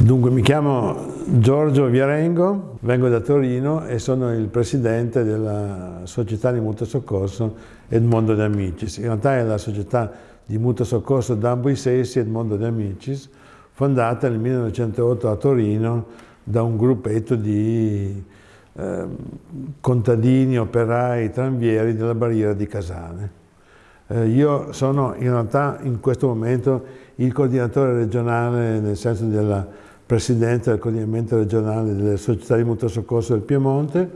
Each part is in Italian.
Dunque, mi chiamo Giorgio Viarengo, vengo da Torino e sono il presidente della società di mutuo soccorso Edmondo de Amicis. In realtà è la società di mutuo soccorso Dambo Sessi Edmondo de Amicis, fondata nel 1908 a Torino da un gruppetto di eh, contadini, operai, tranvieri della barriera di Casane. Eh, io sono in realtà in questo momento il coordinatore regionale nel senso della presidente del coordinamento regionale delle società di mutuo soccorso del Piemonte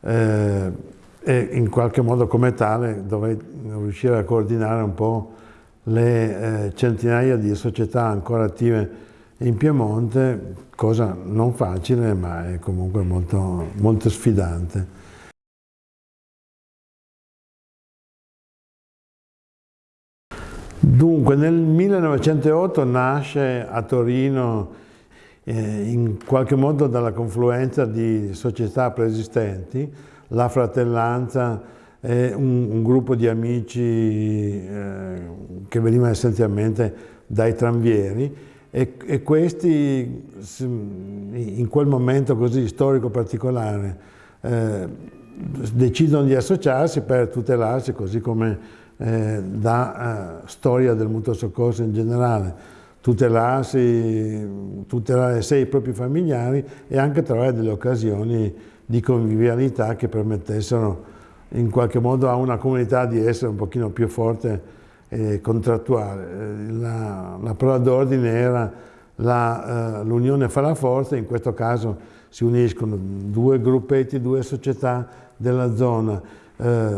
eh, e in qualche modo come tale dovrei riuscire a coordinare un po' le eh, centinaia di società ancora attive in Piemonte, cosa non facile ma è comunque molto, molto sfidante. Dunque nel 1908 nasce a Torino in qualche modo dalla confluenza di società preesistenti, la fratellanza è un, un gruppo di amici eh, che veniva essenzialmente dai tranvieri. E, e, questi in quel momento così storico particolare eh, decidono di associarsi per tutelarsi così come eh, da eh, storia del mutuo soccorso in generale tutelarsi, tutelare sé i propri familiari e anche trovare delle occasioni di convivialità che permettessero in qualche modo a una comunità di essere un pochino più forte e contrattuale. Eh, la, la parola d'ordine era eh, l'unione fa la forza, in questo caso si uniscono due gruppetti, due società della zona, eh,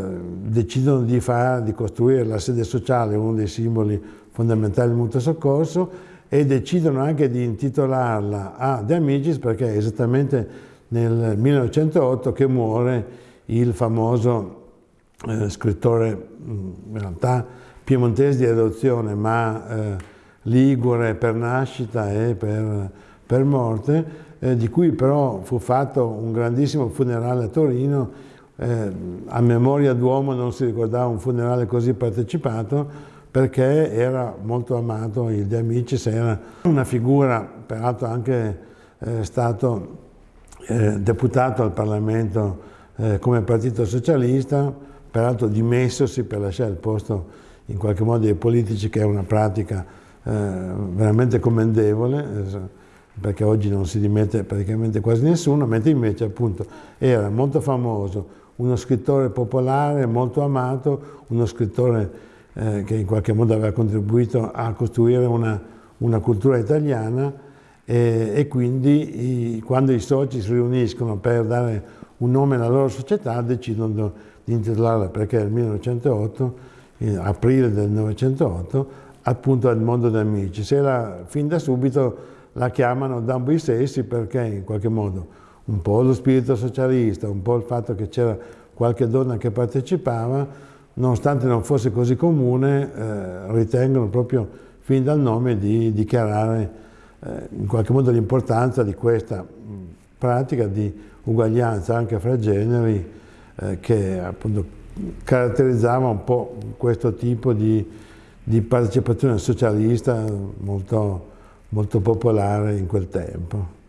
decidono di, fare, di costruire la sede sociale, uno dei simboli fondamentale del mutuo soccorso e decidono anche di intitolarla a De Amicis perché è esattamente nel 1908 che muore il famoso eh, scrittore in realtà piemontese di adozione ma eh, ligure per nascita e per, per morte eh, di cui però fu fatto un grandissimo funerale a Torino eh, a memoria d'uomo non si ricordava un funerale così partecipato perché era molto amato il De Amicis, era una figura, peraltro anche eh, stato eh, deputato al Parlamento eh, come Partito Socialista, peraltro dimessosi per lasciare il posto in qualche modo ai politici, che è una pratica eh, veramente commendevole, eh, perché oggi non si dimette praticamente quasi nessuno, mentre invece appunto era molto famoso, uno scrittore popolare, molto amato, uno scrittore eh, che in qualche modo aveva contribuito a costruire una, una cultura italiana e, e quindi i, quando i soci si riuniscono per dare un nome alla loro società decidono di intitolarla perché nel 1908, in aprile del 1908, appunto Edmondo d'Amici. Se la, fin da subito la chiamano Dambo i Sessi perché in qualche modo un po' lo spirito socialista, un po' il fatto che c'era qualche donna che partecipava, nonostante non fosse così comune, eh, ritengono proprio fin dal nome di dichiarare eh, in qualche modo l'importanza di questa pratica di uguaglianza anche fra generi eh, che appunto caratterizzava un po' questo tipo di, di partecipazione socialista molto, molto popolare in quel tempo.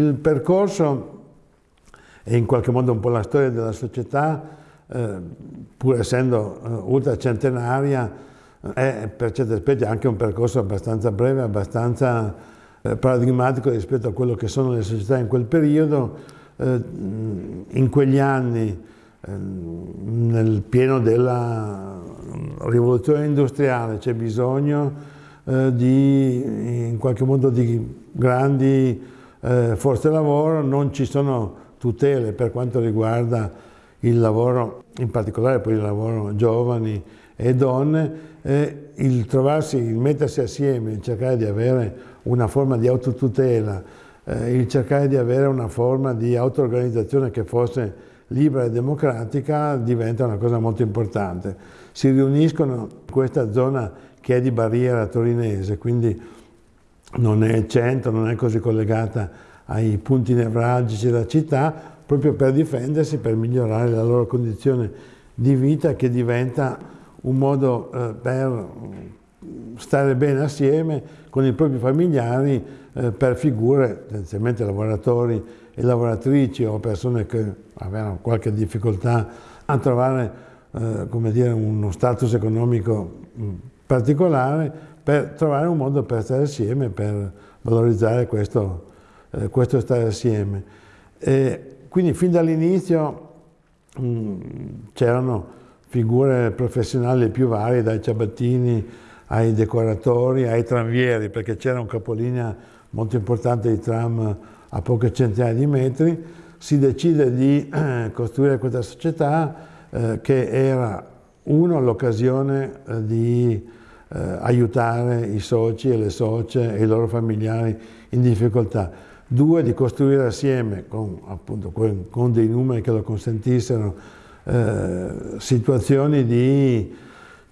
Il percorso è in qualche modo un po' la storia della società, eh, pur essendo eh, ultracentenaria, è per certi aspetti anche un percorso abbastanza breve, abbastanza eh, paradigmatico rispetto a quello che sono le società in quel periodo. Eh, in quegli anni, eh, nel pieno della rivoluzione industriale, c'è bisogno eh, di, in qualche modo, di grandi forze lavoro, non ci sono tutele per quanto riguarda il lavoro, in particolare poi il lavoro giovani e donne, e il trovarsi, il mettersi assieme, il cercare di avere una forma di autotutela, eh, il cercare di avere una forma di auto-organizzazione che fosse libera e democratica diventa una cosa molto importante. Si riuniscono in questa zona che è di barriera torinese, quindi non è centro, non è così collegata ai punti nevralgici della città proprio per difendersi, per migliorare la loro condizione di vita che diventa un modo eh, per stare bene assieme con i propri familiari eh, per figure, tendenzialmente lavoratori e lavoratrici o persone che avevano qualche difficoltà a trovare eh, dire, uno status economico mm, particolare per trovare un modo per stare assieme, per valorizzare questo, eh, questo stare assieme. E quindi fin dall'inizio mm, c'erano figure professionali più varie, dai ciabattini ai decoratori, ai tranvieri, perché c'era un capolinea molto importante di tram a poche centinaia di metri, si decide di eh, costruire questa società eh, che era, uno, l'occasione eh, di eh, aiutare i soci e le socie e i loro familiari in difficoltà, due, di costruire assieme, con, appunto, con dei numeri che lo consentissero, eh, situazioni di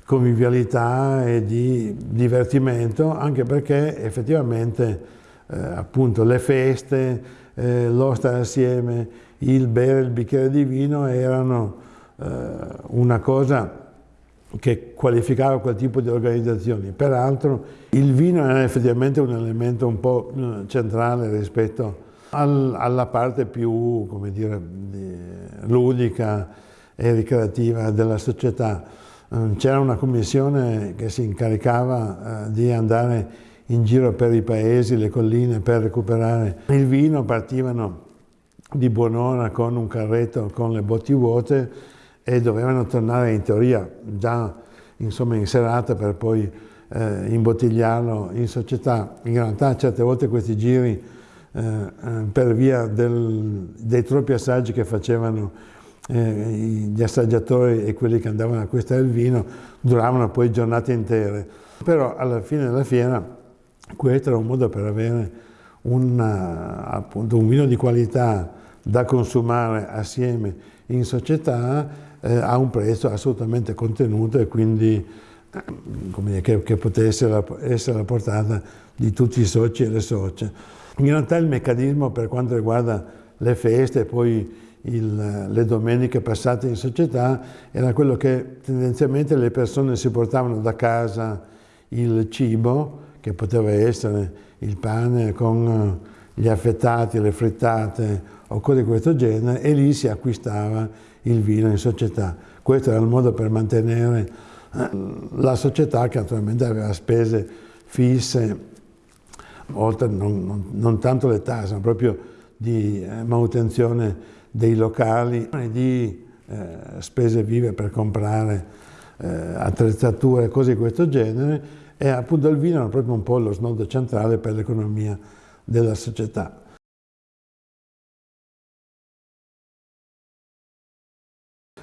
convivialità e di divertimento, anche perché effettivamente eh, appunto le feste, eh, lo stare assieme, il bere il bicchiere di vino erano eh, una cosa che qualificava quel tipo di organizzazioni. Peraltro il vino era effettivamente un elemento un po' centrale rispetto al, alla parte più, come dire, ludica e ricreativa della società. Eh, c'era una commissione che si incaricava eh, di andare in giro per i paesi, le colline, per recuperare il vino, partivano di buon'ora con un carretto con le botti vuote e dovevano tornare in teoria già insomma, in serata per poi eh, imbottigliarlo in società. In realtà certe volte questi giri eh, eh per via del, dei troppi assaggi che facevano eh, gli assaggiatori e quelli che andavano a acquistare il vino duravano poi giornate intere. Però alla fine della fiera questo era un modo per avere una, appunto, un vino di qualità da consumare assieme in società eh, a un prezzo assolutamente contenuto e quindi eh, dire, che, che, potesse essere alla portata di tutti i soci e le socie. In realtà il meccanismo per quanto riguarda le feste e poi il, le domeniche passate in società era quello che tendenzialmente le persone si portavano da casa il cibo, che poteva essere il pane con gli affettati, le frittate o cose di questo genere, e lì si acquistava il vino in società. Questo era il modo per mantenere eh, la società che naturalmente aveva spese fisse, oltre non, non, non tanto le tasse, ma proprio di eh, manutenzione dei locali, di eh, spese vive per comprare eh, attrezzature, cose di questo genere, e appunto il vino era proprio un po' lo snodo centrale per l'economia della società.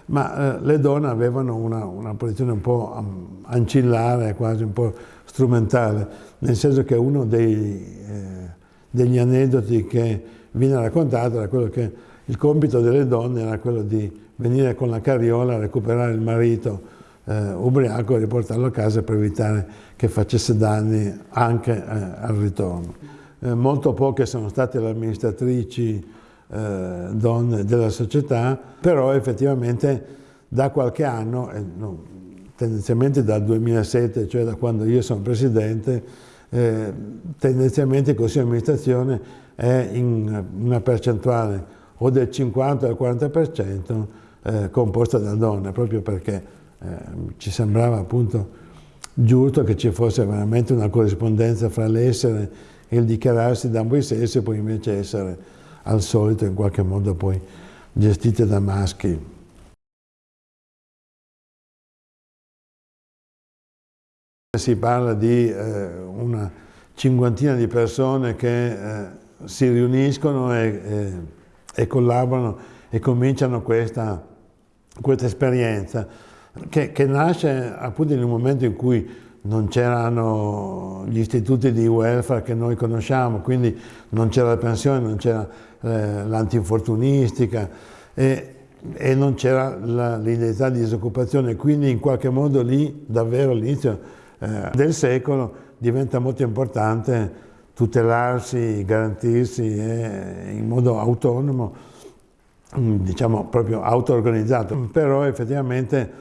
Ma eh, le donne avevano una, una, posizione un po' ancillare, quasi un po' strumentale, nel senso che uno dei, eh, degli aneddoti che viene raccontato era quello che il compito delle donne era quello di venire con la carriola a recuperare il marito eh, ubriaco e riportarlo a casa per evitare che facesse danni anche eh, al ritorno. Eh, molto poche sono state le amministratrici eh, donne della società, però effettivamente da qualche anno, eh, no, tendenzialmente dal 2007, cioè da quando io sono presidente, eh, tendenzialmente il Consiglio di amministrazione è in una percentuale o del 50 o del 40% eh, composta da donne, proprio perché eh, ci sembrava appunto giusto che ci fosse veramente una corrispondenza fra l'essere e il dichiararsi da ambo i sessi e poi invece essere al solito in qualche modo poi gestite da maschi. Si parla di eh, una cinquantina di persone che eh, si riuniscono e, e, e, collaborano e cominciano questa, questa esperienza che, che nasce appunto in un momento in cui non c'erano gli istituti di welfare che noi conosciamo, quindi non c'era la pensione, non c'era eh, l'antinfortunistica e, e, non c'era l'identità di disoccupazione, quindi in qualche modo lì davvero all'inizio eh, del secolo diventa molto importante tutelarsi, garantirsi eh, in modo autonomo, diciamo proprio auto-organizzato, però effettivamente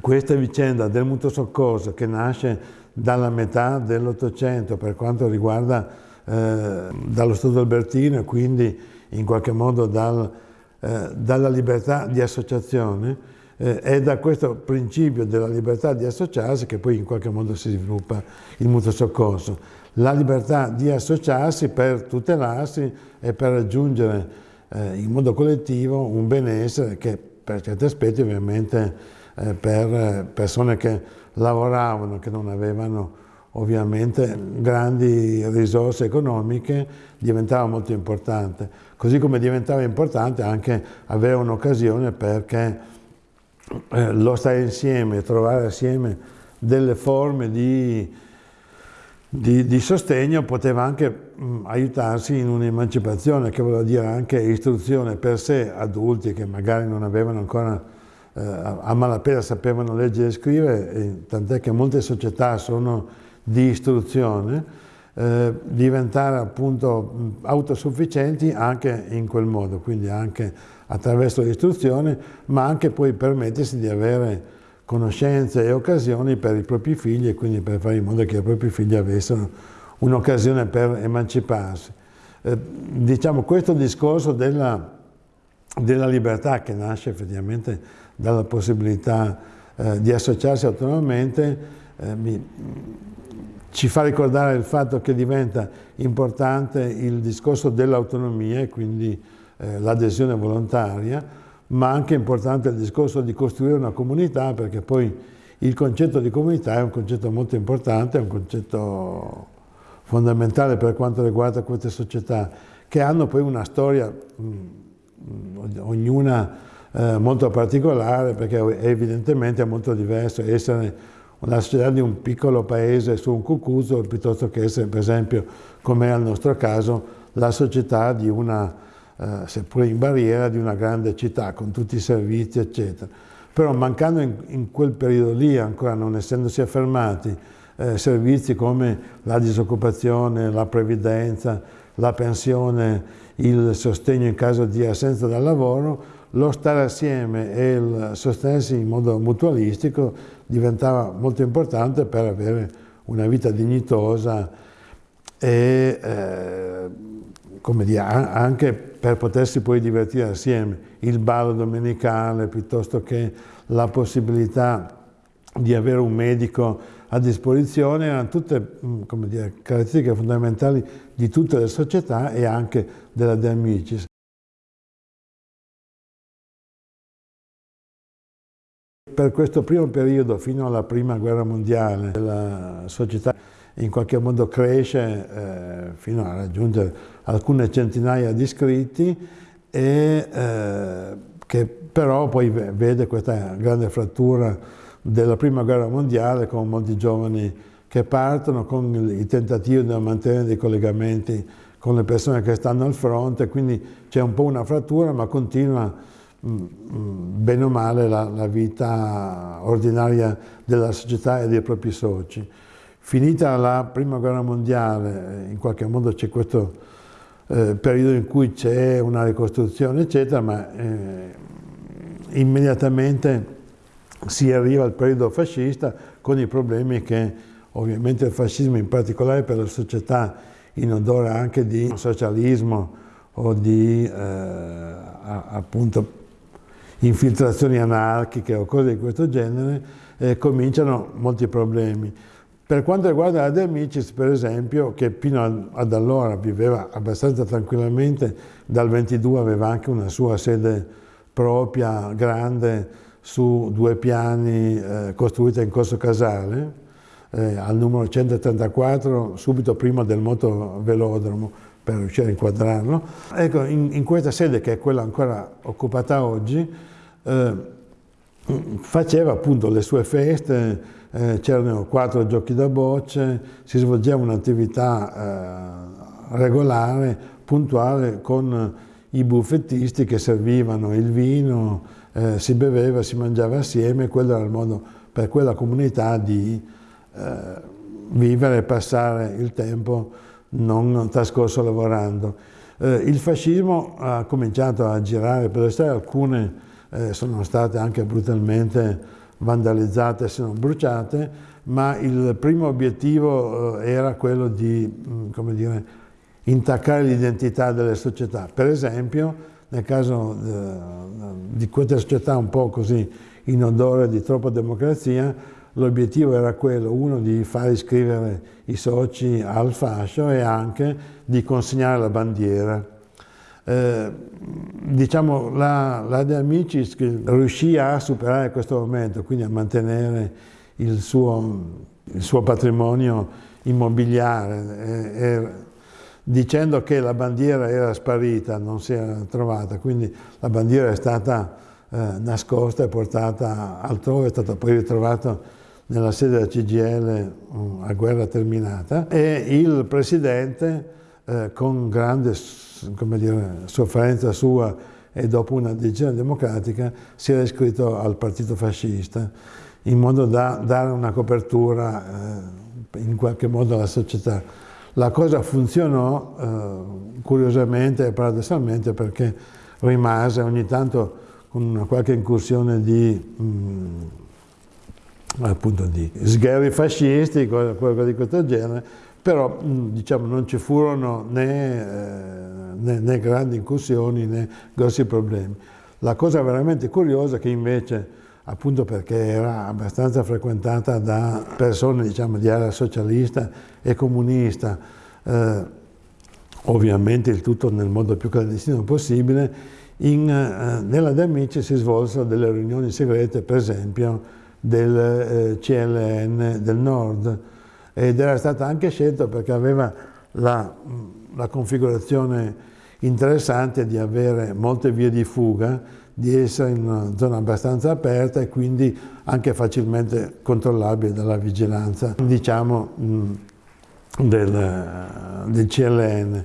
questa vicenda del mutuo soccorso che nasce dalla metà dell'Ottocento per quanto riguarda eh, dallo Stato Albertino e quindi in qualche modo dal, eh, dalla libertà di associazione, eh, è da questo principio della libertà di associarsi che poi in qualche modo si sviluppa il mutuo soccorso. La libertà di associarsi per tutelarsi e per raggiungere eh, in modo collettivo un benessere che per certi aspetti ovviamente eh, per persone che lavoravano, che non avevano ovviamente grandi risorse economiche, diventava molto importante. Così come diventava importante anche avere un'occasione perché eh, lo stare insieme, trovare assieme delle forme di, di, di sostegno poteva anche mh, aiutarsi in un'emancipazione, che vuol dire anche istruzione per sé, adulti che magari non avevano ancora eh, a malapena sapevano leggere e scrivere, tant'è che molte società sono di istruzione, eh, diventare appunto autosufficienti anche in quel modo, quindi anche attraverso l'istruzione, ma anche poi permettersi di avere conoscenze e occasioni per i propri figli e quindi per fare in modo che i propri figli avessero un'occasione per emanciparsi. Eh, diciamo questo discorso della, della, libertà che nasce effettivamente dalla possibilità eh, di associarsi autonomamente eh, mi, ci fa ricordare il fatto che diventa importante il discorso dell'autonomia e quindi eh, l'adesione volontaria, ma anche importante il discorso di costruire una comunità perché poi il concetto di comunità è un concetto molto importante, è un concetto fondamentale per quanto riguarda queste società che hanno poi una storia, mh, ognuna eh, molto particolare perché evidentemente è molto diverso essere una società di un piccolo paese su un cucuso piuttosto che essere per esempio, come è al nostro caso, la società di una, eh, seppure in barriera, di una grande città con tutti i servizi eccetera. Però mancando in, in quel periodo lì, ancora non essendosi affermati, eh, servizi come la disoccupazione, la previdenza, la pensione, il sostegno in caso di assenza dal lavoro, lo stare assieme e il sostenersi in modo mutualistico diventava molto importante per avere una vita dignitosa e eh, come dire, anche per potersi poi divertire assieme. Il ballo domenicale piuttosto che la possibilità di avere un medico a disposizione erano tutte dire, caratteristiche fondamentali di tutte le società e anche della De Amicis. Per questo primo periodo, fino alla prima guerra mondiale, la società in qualche modo cresce eh, fino a raggiungere alcune centinaia di iscritti e eh, che però poi vede questa grande frattura della prima guerra mondiale con molti giovani che partono, con i tentativi di mantenere dei collegamenti con le persone che stanno al fronte, quindi c'è un po' una frattura ma continua bene o male la, la, vita ordinaria della società e dei propri soci. Finita la prima guerra mondiale, in qualche modo c'è questo eh, periodo in cui c'è una ricostruzione eccetera, ma eh, immediatamente si arriva al periodo fascista con i problemi che ovviamente il fascismo in particolare per la società in odore anche di socialismo o di eh, appunto infiltrazioni anarchiche o cose di questo genere, eh, cominciano molti problemi. Per quanto riguarda la De Amicis, per esempio, che fino ad allora viveva abbastanza tranquillamente, dal 22 aveva anche una sua sede propria, grande, su due piani, eh, costruita in Corso Casale, eh, al numero 134, subito prima del motovelodromo, per riuscire a inquadrarlo. Ecco, in, in questa sede, che è quella ancora occupata oggi, eh, faceva appunto le sue feste, eh, c'erano quattro giochi da bocce, si svolgeva un'attività eh, regolare, puntuale, con i buffettisti che servivano il vino, eh, si beveva, si mangiava assieme, quello era il modo per quella comunità di eh, vivere e passare il tempo non trascorso lavorando. Eh, il fascismo ha cominciato a girare per le strade, alcune eh, sono state anche brutalmente vandalizzate, se non bruciate, ma il primo obiettivo eh, era quello di, mm, come dire, intaccare l'identità delle società. Per esempio, nel caso eh, di queste società un po' così in odore di troppa democrazia, l'obiettivo era quello, uno, di far iscrivere i soci al fascio e anche di consegnare la bandiera. Eh, diciamo, la, la De Amicis riuscì a superare questo momento, quindi a mantenere il suo, il suo patrimonio immobiliare, e, e, dicendo che la bandiera era sparita, non si era trovata, quindi la bandiera è stata eh, nascosta e portata altrove, è stata poi ritrovata nella sede della CGL uh, a guerra terminata e il presidente eh, con grande dire, sofferenza sua e dopo una decisione democratica si era iscritto al partito fascista in modo da dare una copertura eh, in qualche modo alla società. La cosa funzionò eh, curiosamente e paradossalmente perché rimase ogni tanto con una qualche incursione di, mh, mm, appunto di sgherri fascisti, qualcosa di questo genere, però diciamo, non ci furono né, eh, né, né, grandi incursioni né grossi problemi. La cosa veramente curiosa è che invece, appunto perché era abbastanza frequentata da persone diciamo, di area socialista e comunista, eh, ovviamente il tutto nel modo più clandestino possibile, in, eh, nella De Amici si svolsero delle riunioni segrete, per esempio, del eh, CLN del Nord, ed era stata anche scelta perché aveva la, la configurazione interessante di avere molte vie di fuga, di essere in una zona abbastanza aperta e quindi anche facilmente controllabile dalla vigilanza, diciamo, del, del CLN.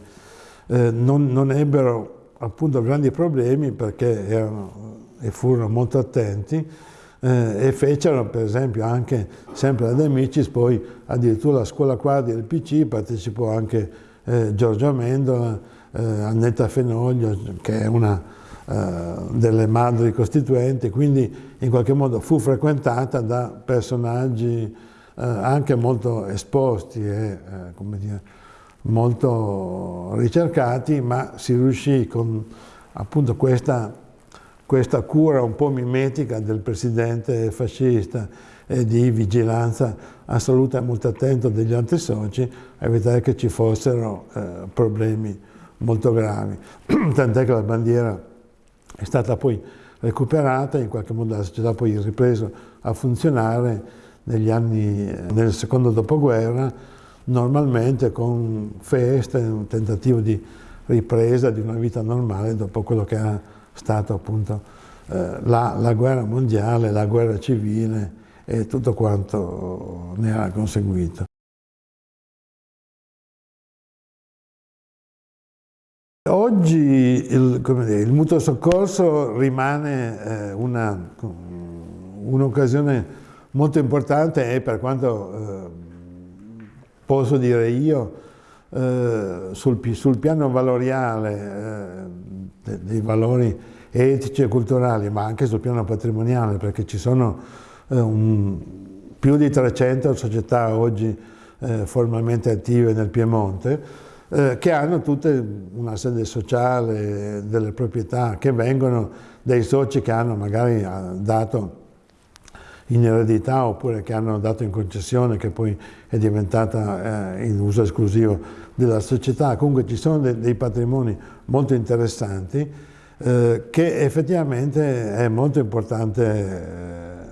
Eh, non, non, ebbero appunto grandi problemi perché erano e furono molto attenti eh, e fecero per esempio anche sempre ad Amicis, poi addirittura la scuola quadri del PC partecipò anche eh, Giorgio Amendola, eh, Annetta Fenoglio che è una eh, delle madri costituenti, quindi in qualche modo fu frequentata da personaggi eh, anche molto esposti e eh, dire, molto ricercati, ma si riuscì con appunto questa questa cura un po' mimetica del presidente fascista e di vigilanza assoluta e molto attento degli altri soci a evitare che ci fossero eh, problemi molto gravi. Tant'è che la bandiera è stata poi recuperata, in qualche modo la società poi è ripresa a funzionare negli anni, eh, nel secondo dopoguerra, normalmente con feste, un tentativo di ripresa di una vita normale dopo quello che ha stato appunto eh, la, la, guerra mondiale, la guerra civile e tutto quanto ne ha conseguito. Oggi il, dire, il, mutuo soccorso rimane eh, un'occasione un molto importante e per quanto eh, posso dire io, eh, sul, sul, piano valoriale eh, dei valori etici e culturali, ma anche sul piano patrimoniale, perché ci sono eh, un, più di 300 società oggi eh, formalmente attive nel Piemonte, che hanno tutte una sede sociale, delle proprietà, che vengono dai soci che hanno magari dato in eredità oppure che hanno dato in concessione che poi è diventata eh, in uso esclusivo della società. Comunque ci sono de dei patrimoni molto interessanti eh, che effettivamente è molto importante,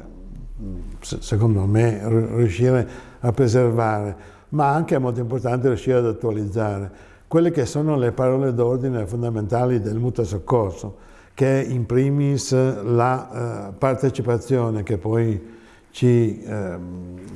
eh, secondo me, riuscire a preservare, ma anche è molto importante riuscire ad attualizzare quelle che sono le parole d'ordine fondamentali del mutuo soccorso che è in primis la eh, partecipazione che poi ci, eh,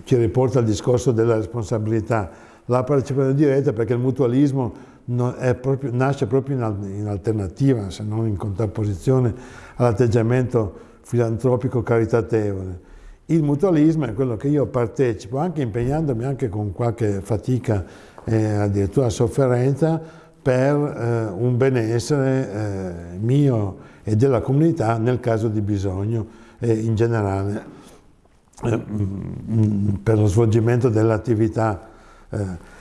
ci, riporta al discorso della responsabilità, la partecipazione diretta perché il mutualismo proprio, nasce proprio in, in, alternativa, se non in contrapposizione all'atteggiamento filantropico caritatevole. Il mutualismo è quello che io partecipo, anche impegnandomi anche con qualche fatica e addirittura sofferenza, per eh, un benessere eh, mio e della comunità nel caso di bisogno e in generale. eh, mm, per lo svolgimento dell'attività. Eh,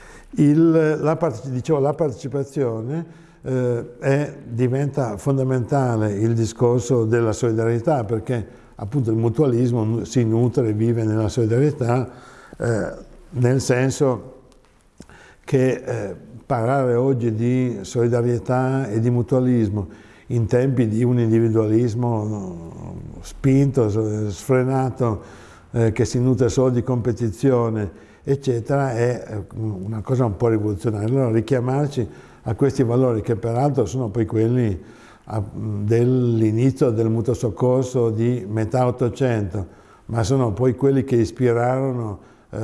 la, dicevo, la partecipazione eh, è, diventa fondamentale il discorso della solidarietà perché appunto il mutualismo si nutre e vive nella solidarietà nel senso che parlare oggi di solidarietà e di mutualismo in tempi di un individualismo spinto, sfrenato, eh, che si nutre solo di competizione, eccetera, è eh, una cosa un po' rivoluzionaria. Allora richiamarci a questi valori che peraltro sono poi quelli dell'inizio del mutuo soccorso di metà Ottocento, ma sono poi quelli che ispirarono eh,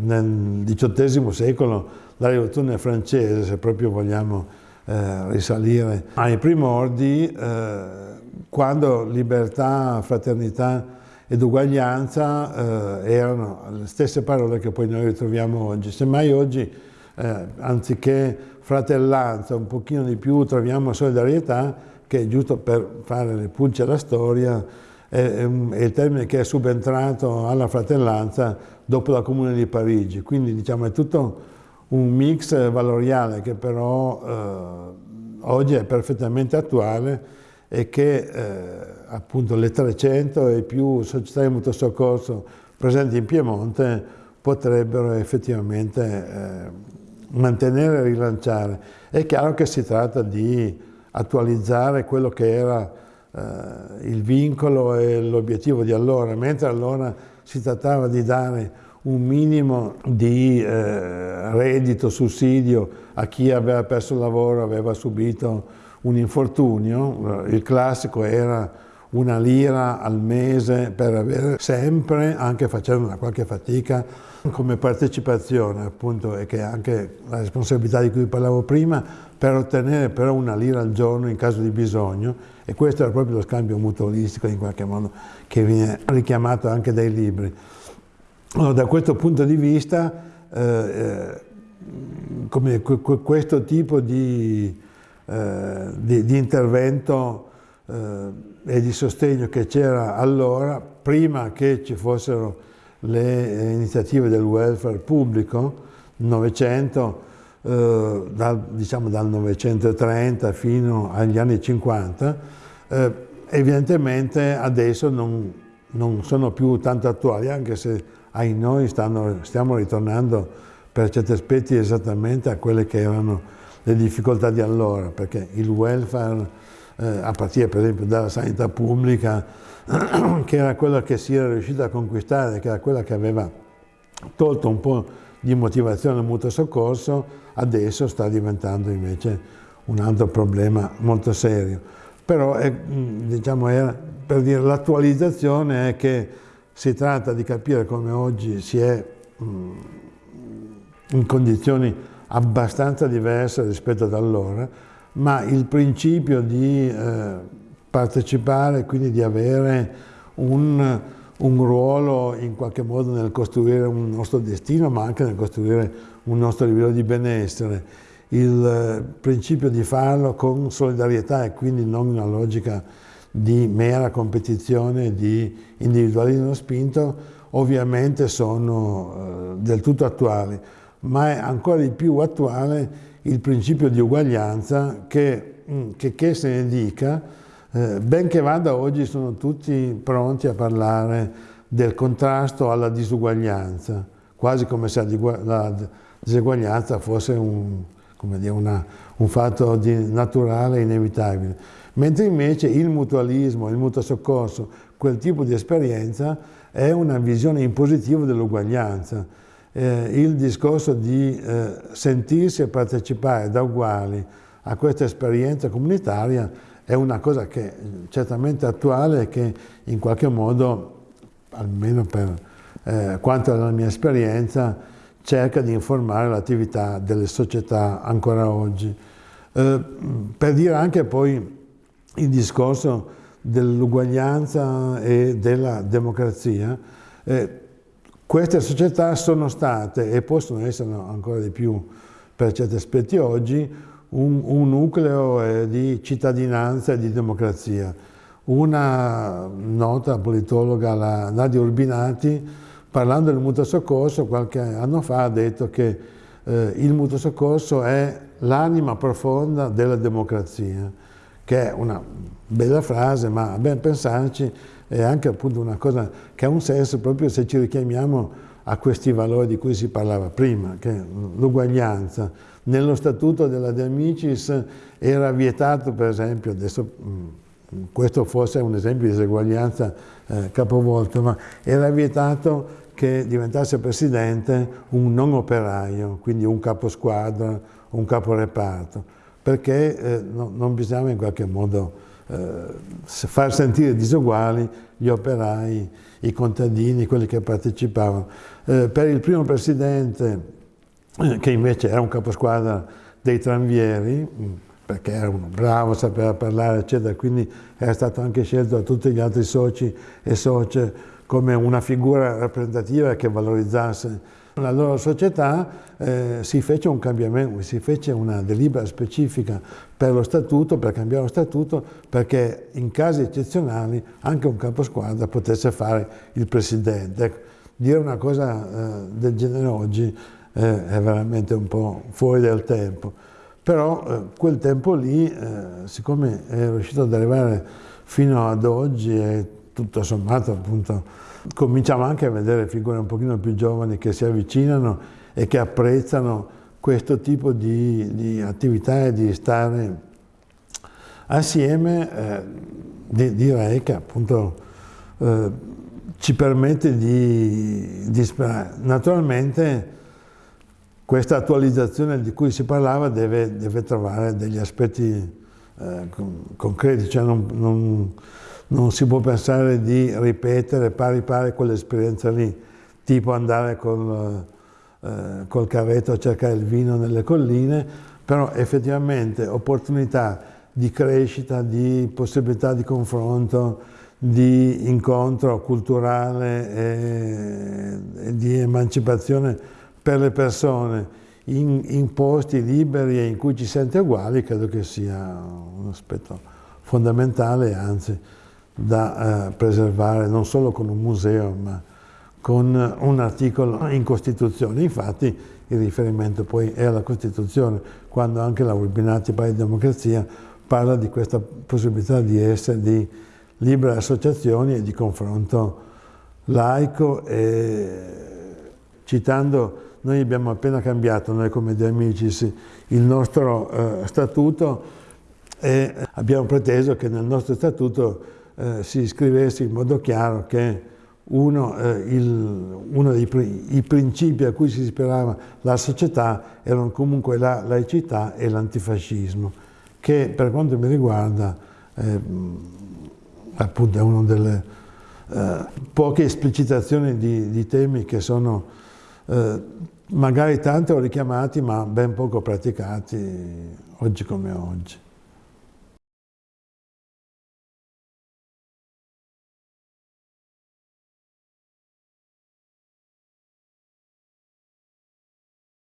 nel XVIII secolo la rivoluzione francese, se proprio vogliamo eh, risalire ai primordi, eh, quando libertà, fraternità ed uguaglianza eh, erano le stesse parole che poi noi ritroviamo oggi. Semmai oggi, eh, anziché fratellanza, un pochino di più troviamo solidarietà, che è giusto per fare le pulce alla storia, è, il termine che è subentrato alla fratellanza dopo la Comune di Parigi. Quindi diciamo è tutto un mix valoriale che però eh, oggi è perfettamente attuale e che eh, appunto le 300 e più società di mutuo soccorso presenti in Piemonte potrebbero effettivamente eh, mantenere e rilanciare. È chiaro che si tratta di attualizzare quello che era il vincolo e l'obiettivo di allora, mentre allora si trattava di dare un minimo di eh, reddito, sussidio a chi aveva perso il lavoro, aveva subito un infortunio, il classico era una lira al mese per avere sempre, anche facendo una qualche fatica, come partecipazione appunto e che è anche la responsabilità di cui parlavo prima, per ottenere però una lira al giorno in caso di bisogno e questo era proprio lo scambio mutualistico in qualche modo che viene richiamato anche dai libri. Allora, da questo punto di vista, eh, eh come questo tipo di, eh, di, di intervento eh, e di sostegno che c'era allora, prima che ci fossero le iniziative del welfare pubblico, Novecento, eh, dal, diciamo dal 930 fino agli anni 50, eh, evidentemente adesso non, non sono più tanto attuali, anche se ai noi stanno, stiamo ritornando per certi aspetti esattamente a quelle che erano le difficoltà di allora, perché il welfare, eh, a partire per esempio dalla sanità pubblica, che era quella che si era riuscita a conquistare, che era quella che aveva tolto un po' di motivazione al mutuo soccorso, adesso sta diventando invece un altro problema molto serio. Però è, diciamo, è, per dire l'attualizzazione è che si tratta di capire come oggi si è mm, in condizioni abbastanza diverse rispetto ad allora, ma il principio di eh, partecipare, quindi di avere un, un, ruolo in qualche modo nel costruire un nostro destino, ma anche nel costruire un nostro livello di benessere, il principio di farlo con solidarietà e quindi non una logica di mera competizione di individualismo spinto ovviamente sono eh, del tutto attuali, ma è ancora di più attuale il principio di uguaglianza che, mm, che, che se ne dica, eh, ben che vada oggi sono tutti pronti a parlare del contrasto alla disuguaglianza, quasi come se la diseguaglianza fosse un, dire, una, un fatto naturale e inevitabile mentre invece il mutualismo, il mutuo soccorso, quel tipo di esperienza è una visione impositiva dell'uguaglianza. Eh, il discorso di eh, sentirsi e partecipare da uguali a questa esperienza comunitaria è una cosa che certamente attuale e che in qualche modo, almeno per eh, quanto alla mia esperienza, cerca di informare l'attività delle società ancora oggi. Eh, per dire anche poi il discorso dell'uguaglianza e della democrazia, eh, queste società sono state e possono essere ancora di più per certi aspetti oggi un, un nucleo eh, di cittadinanza e di democrazia. una nota politologa, la Nadia Urbinati, parlando del mutuo soccorso qualche anno fa ha detto che eh, il mutuo soccorso è l'anima profonda della democrazia, che è una bella frase, ma a ben pensarci è anche appunto una cosa che ha un senso proprio se ci richiamiamo a questi valori di cui si parlava prima, che l'uguaglianza. Nello statuto della De Amicis era vietato, per esempio, adesso questo forse è un esempio di diseguaglianza eh, capovolto, ma era vietato che diventasse presidente un non operaio, quindi un caposquadra, un caporeparto, perché eh, no, non bisognava in qualche modo eh, far sentire disoguali gli operai, i contadini, quelli che partecipavano. Eh, per il primo presidente, eh, che invece era un caposquadra dei tranvieri, perché era uno bravo, sapeva parlare, eccetera, quindi era stato anche scelto da tutti gli altri soci e socie come una figura rappresentativa che valorizzasse la loro società, eh, si fece un cambiamento, si fece una delibera specifica per lo statuto, per cambiare lo statuto, perché in casi eccezionali anche un caposquadra potesse fare il presidente. Ecco, dire una cosa eh, del genere oggi eh, è veramente un po' fuori del tempo. Però eh, quel tempo lì, eh, siccome è riuscito ad arrivare fino ad oggi e tutto sommato appunto cominciamo anche a vedere figure un pochino più giovani che si avvicinano e che apprezzano questo tipo di, di attività e di stare assieme, eh, di, direi che appunto eh, ci permette di, di. Naturalmente questa attualizzazione di cui si parlava deve, deve trovare degli aspetti eh, concreti, cioè non, non, non, si può pensare di ripetere pari pari quell'esperienza lì, tipo andare col, eh, col carretto a cercare il vino nelle colline, però effettivamente opportunità di crescita, di possibilità di confronto, di incontro culturale e, e di emancipazione per le persone in, in, posti liberi e in cui ci sente uguali credo che sia un aspetto fondamentale, anzi da eh, preservare non solo con un museo ma con un articolo in Costituzione. Infatti il riferimento poi è alla Costituzione, quando anche la Urbinati Pari Democrazia parla di questa possibilità di essere di libere associazioni e di confronto laico e citando noi abbiamo appena cambiato, noi come De Amicis, il nostro eh, statuto e abbiamo preteso che nel nostro statuto eh, si scrivesse in modo chiaro che uno, eh, il, uno dei principi a cui si ispirava la società erano comunque la laicità e l'antifascismo, che per quanto mi riguarda eh, appunto è una delle eh, poche esplicitazioni di, di temi che sono eh, magari tanto richiamati ma ben poco praticati oggi come oggi.